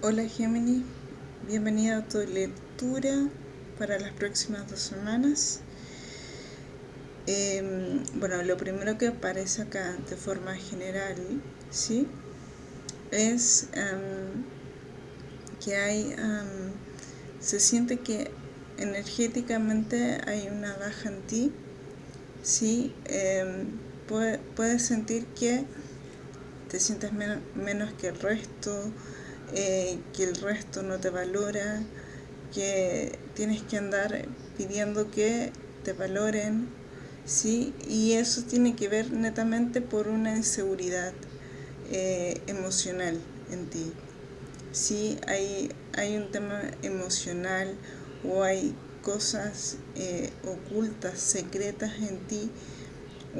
Hola Gemini, bienvenida a tu lectura para las próximas dos semanas. Em, bueno, lo primero que aparece acá de forma general, ¿sí? Es em, que hay, em, se siente que energéticamente hay una baja en ti, ¿sí? puedes sentir que te sientes menos que el resto, eh, que el resto no te valora, que tienes que andar pidiendo que te valoren, ¿sí? Y eso tiene que ver netamente por una inseguridad eh, emocional en ti. Sí, hay, hay un tema emocional o hay cosas eh, ocultas, secretas en ti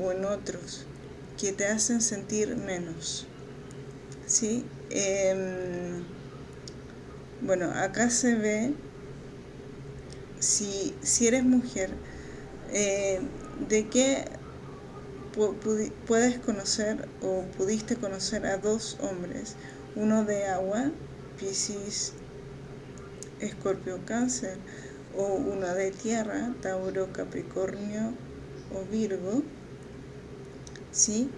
o en otros que te hacen sentir menos. ¿sí? Em, bueno, acá se ve, si, si eres mujer, eh, de qué puedes conocer o pudiste conocer a dos hombres, uno de agua, Piscis, Escorpio, Cáncer, o uno de tierra, Tauro, Capricornio o Virgo, ¿sí?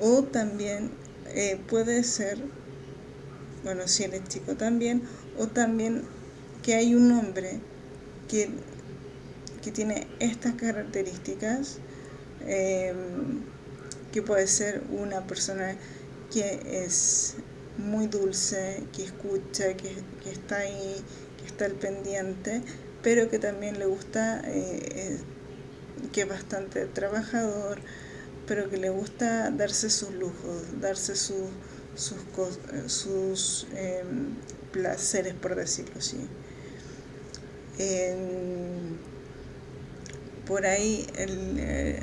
O también eh, puede ser, bueno, si eres chico también, o también que hay un hombre que, que tiene estas características, em, que puede ser una persona que es muy dulce, que escucha, que, está ahí, que está al pendiente, pero que también le gusta, eh, que es bastante trabajador, pero que le gusta darse sus lujos, darse sus, sus, em, placeres, por decirlo así. por ahí, el, eh,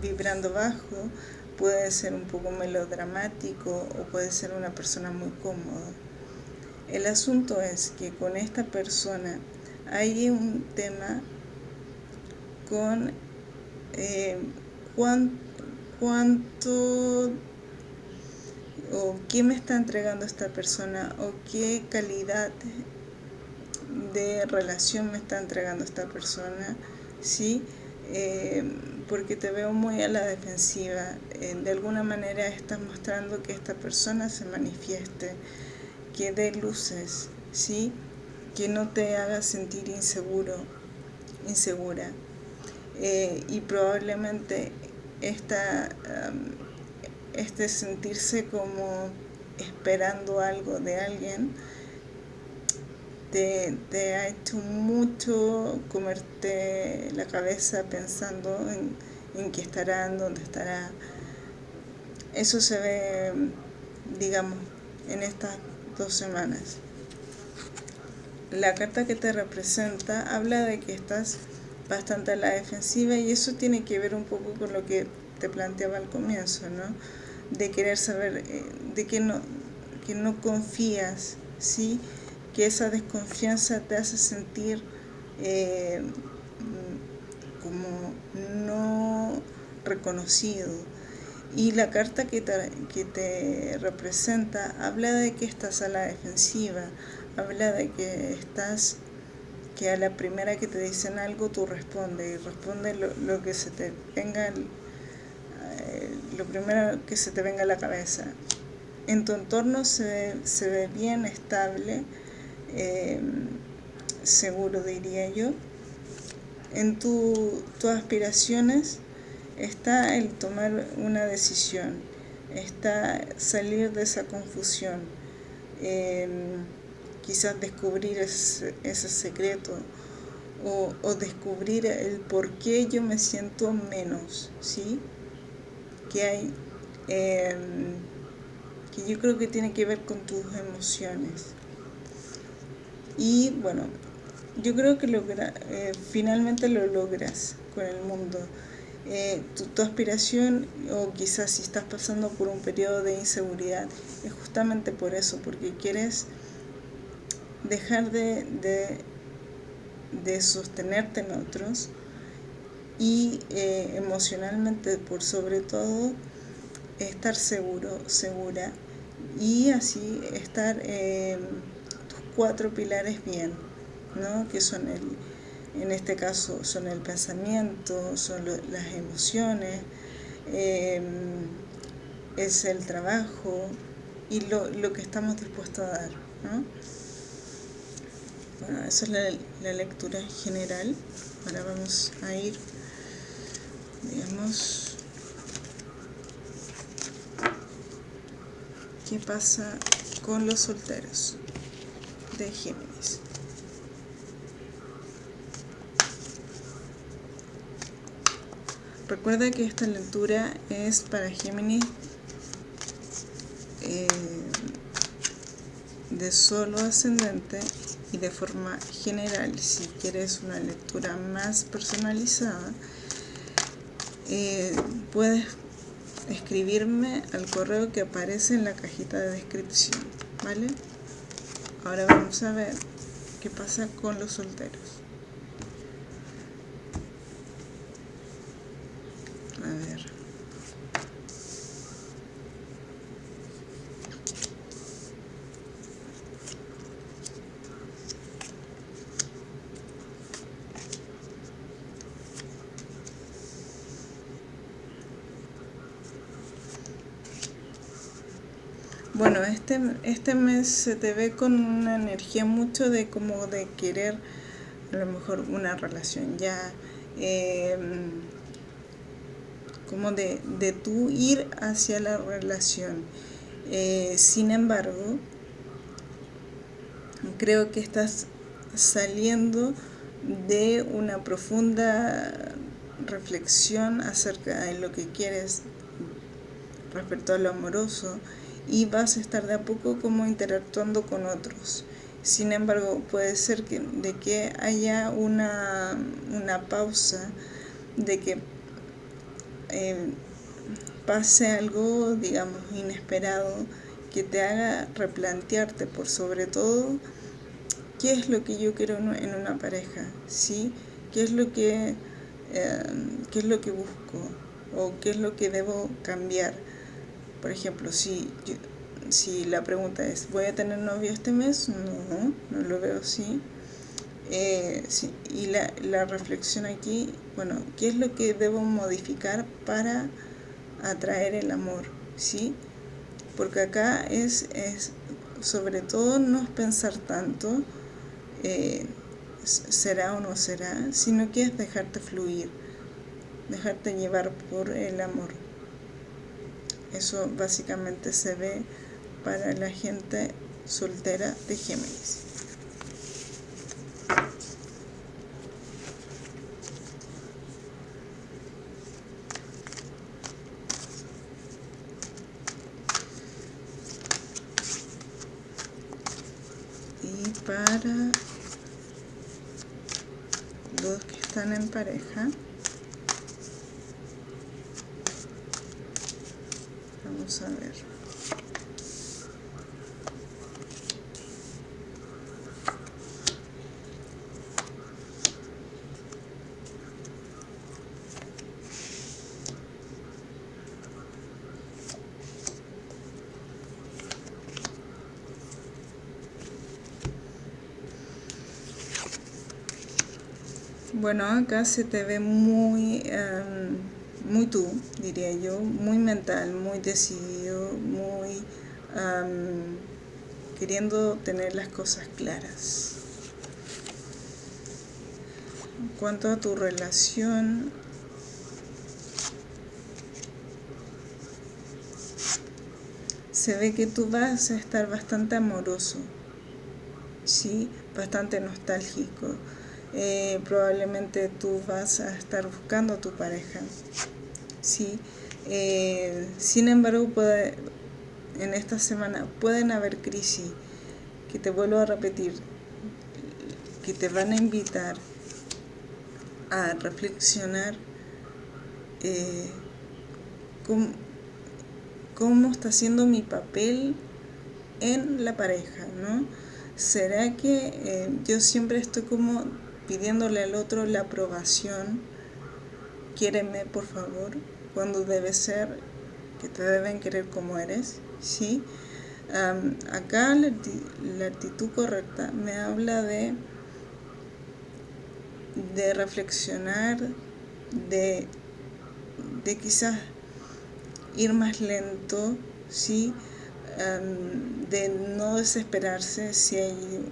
vibrando bajo, puede ser un poco melodramático o puede ser una persona muy cómoda. El asunto es que con esta persona hay un tema con eh, cuánto o qué me está entregando esta persona o qué calidad de relación me está entregando esta persona, ¿sí? Eh, porque te veo muy a la defensiva. Eh, de alguna manera estás mostrando que esta persona se manifieste, que dé luces, ¿sí? Que no te haga sentir inseguro, insegura. Eh, y probablemente esta, este sentirse como esperando algo de alguien te, ha hecho mucho comerte la cabeza pensando en, en qué estará, en dónde estará. Eso se ve, digamos, en estas dos semanas. La carta que te representa habla de que estás bastante a la defensiva y eso tiene que ver un poco con lo que te planteaba al comienzo, ¿no? De querer saber, eh, de que no, que no confías, ¿sí? Que esa desconfianza te hace sentir eh, como no reconocido. Y la carta que te, que te representa habla de que estás a la defensiva, habla de que estás que a la primera que te dicen algo tú respondes y responde lo, que se te venga, lo primero que se te venga a la cabeza. En tu entorno se, ve bien, estable, em, seguro diría yo. En tus aspiraciones está el tomar una decisión, está salir de esa confusión. Em, quizás descubrir ese, secreto o, descubrir el por qué yo me siento menos, ¿sí? Que hay, em, que yo creo que tiene que ver con tus emociones. Y bueno, yo creo que logra, eh, finalmente lo logras con el mundo. Eh, tu, tu, aspiración o quizás si estás pasando por un periodo de inseguridad es justamente por eso, porque quieres dejar de, de, sostenerte en otros y eh, emocionalmente por sobre todo estar seguro, segura y así estar tus cuatro pilares bien, ¿no? que son el, en este caso son el pensamiento, son las emociones, em, es el trabajo y lo, lo, que estamos dispuestos a dar. ¿no? Bueno, esa es la, la lectura general. Ahora vamos a ir, digamos, qué pasa con los solteros de Géminis. Recuerda que esta lectura es para Géminis eh, de solo ascendente y de forma general. Si quieres una lectura más personalizada, eh, puedes escribirme al correo que aparece en la cajita de descripción, ¿vale? Ahora vamos a ver qué pasa con los solteros. Bueno, este, este mes se te ve con una energía mucho de como de querer a lo mejor una relación ya, em, como de, de tú ir hacia la relación. Eh, sin embargo, creo que estás saliendo de una profunda reflexión acerca de lo que quieres respecto a lo amoroso, y vas a estar de a poco como interactuando con otros. Sin embargo, puede ser que, de que haya una, una pausa, de que eh, pase algo, digamos, inesperado, que te haga replantearte por sobre todo qué es lo que yo quiero en una pareja, ¿sí? ¿Qué es lo que, eh, qué es lo que busco o qué es lo que debo cambiar? Por ejemplo, si, si la pregunta es, ¿voy a tener novio este mes? No, no lo veo así. Eh, y la, la, reflexión aquí, bueno, ¿qué es lo que debo modificar para atraer el amor? ¿Sí? Porque acá es, es sobre todo no es pensar tanto, eh, será o no será, sino que es dejarte fluir, dejarte llevar por el amor. Eso básicamente se ve para la gente soltera de Géminis. Y para los que están en pareja, a ver. Bueno, acá se te ve muy... Em, muy tú, diría yo, muy mental, muy decidido, muy queriendo tener las cosas claras. En cuanto a tu relación, se ve que tú vas a estar bastante amoroso, ¿sí? bastante nostálgico. Eh, probablemente tú vas a estar buscando a tu pareja. ¿sí? Eh, sin embargo, puede, en esta semana pueden haber crisis, que te vuelvo a repetir, que te van a invitar a reflexionar eh, cómo, está siendo mi papel en la pareja, ¿no? ¿Será que eh, yo siempre estoy como pidiéndole al otro la aprobación quiéreme por favor, cuando debe ser que te deben querer como eres, ¿sí? acá la, actitud correcta me habla de, de reflexionar, de, de quizás ir más lento, ¿sí? De no desesperarse si hay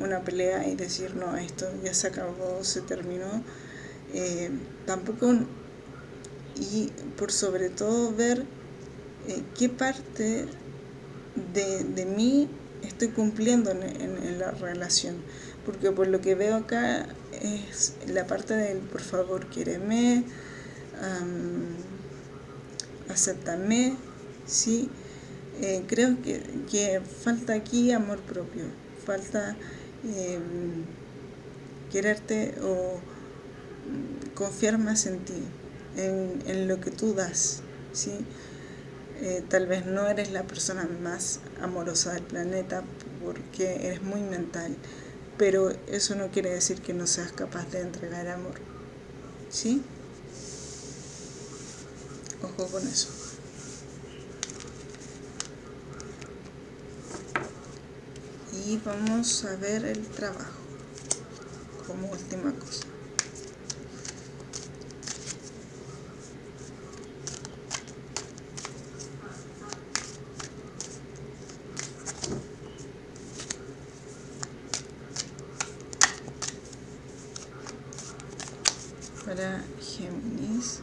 una, pelea y decir no, esto ya se acabó, se terminó. Eh, tampoco, y por sobre todo ver eh, qué parte de, de, mí estoy cumpliendo en, la relación. Porque por lo que veo acá es la parte del por favor, quiéreme, acéptame, ¿sí? Eh, creo que, falta aquí amor propio, falta em, quererte o mm, confiar más en ti, en, lo que tú das, ¿sí? Eh, tal vez no eres la persona más amorosa del planeta porque eres muy mental, pero eso no quiere decir que no seas capaz de entregar amor, ¿sí? Ojo con eso. Y vamos a ver el trabajo como última cosa para Géminis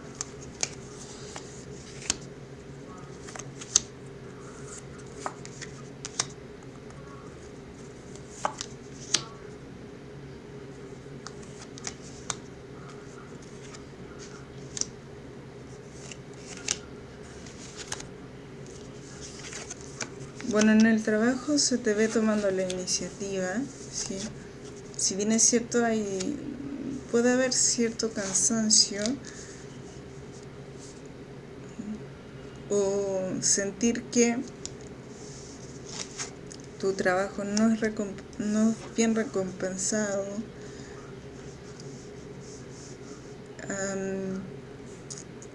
Bueno, en el trabajo se te ve tomando la iniciativa, ¿sí? Si bien es cierto, hay, puede haber cierto cansancio o sentir que tu trabajo no es, no bien recompensado,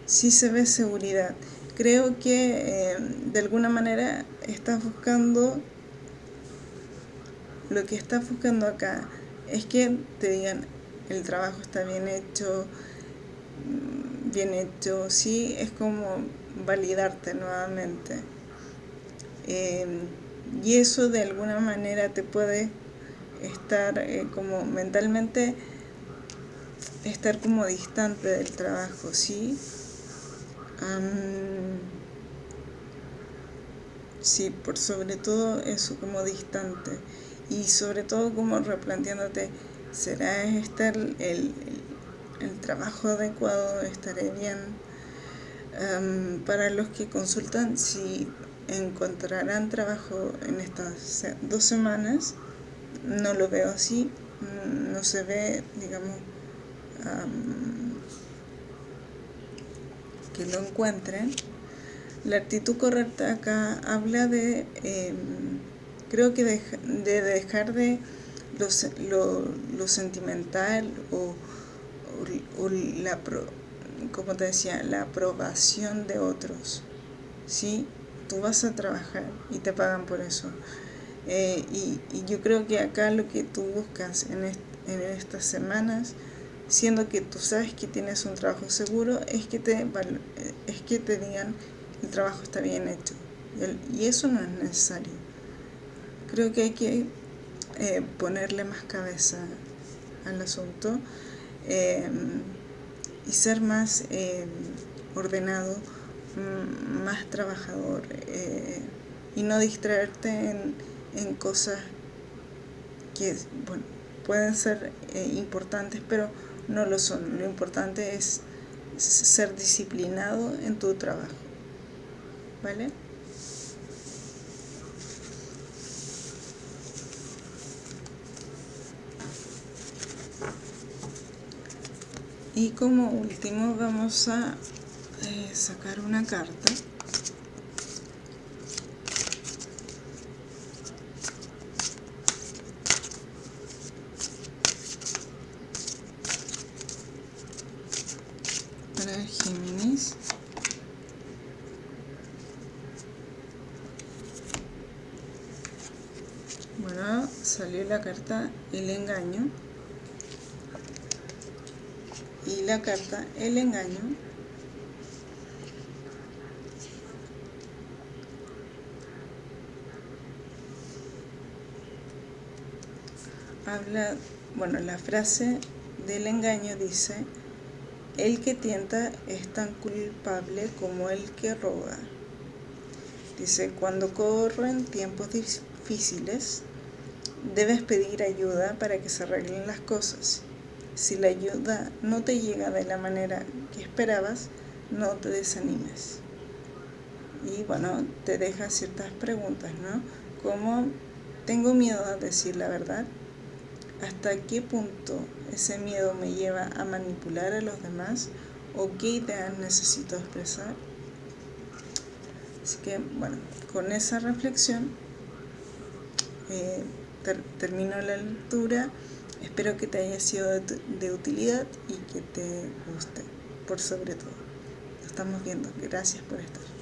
sí se ve seguridad creo que eh, de alguna manera estás buscando lo que estás buscando acá es que te digan el trabajo está bien hecho mm, bien hecho sí es como validarte nuevamente. Em, y eso de alguna manera te puede estar eh, como mentalmente estar como distante del trabajo sí sí, por sobre todo eso como distante y sobre todo como replanteándote, ¿será este el, el, trabajo adecuado? ¿Estaré bien? para los que consultan, si encontrarán trabajo en estas dos semanas, no lo veo así, no se ve, digamos, que lo encuentren. La actitud correcta acá habla de, em, creo que de, dejar de lo, sentimental o, la, como te decía, la aprobación de otros. ¿sí? Tú vas a trabajar y te pagan por eso. Eh, y, yo creo que acá lo que tú buscas en, en estas semanas siendo que tú sabes que tienes un trabajo seguro, es que te, es que te digan el trabajo está bien hecho. Y eso no es necesario. Creo que hay que eh, ponerle más cabeza al asunto em, y ser más em, ordenado, mm, más trabajador eh, y no distraerte en, en cosas que bueno, pueden ser eh, importantes, pero no lo son. Lo importante es ser disciplinado en tu trabajo. ¿Vale? Y como último vamos a eh, sacar una carta. Bueno, salió la carta El engaño. Y la carta El engaño habla, bueno, la frase del engaño dice, el que tienta es tan culpable como el que roga. Dice, cuando corren tiempos difíciles, debes pedir ayuda para que se arreglen las cosas. Si la ayuda no te llega de la manera que esperabas, no te desanimes. Y bueno, te deja ciertas preguntas, ¿no? Como, ¿tengo miedo a decir la verdad? ¿Hasta qué punto ese miedo me lleva a manipular a los demás? ¿O qué ideas necesito expresar? Así que, bueno, con esa reflexión eh, termino la lectura. Espero que te haya sido de, de utilidad y que te guste, por sobre todo. Nos estamos viendo. Gracias por estar.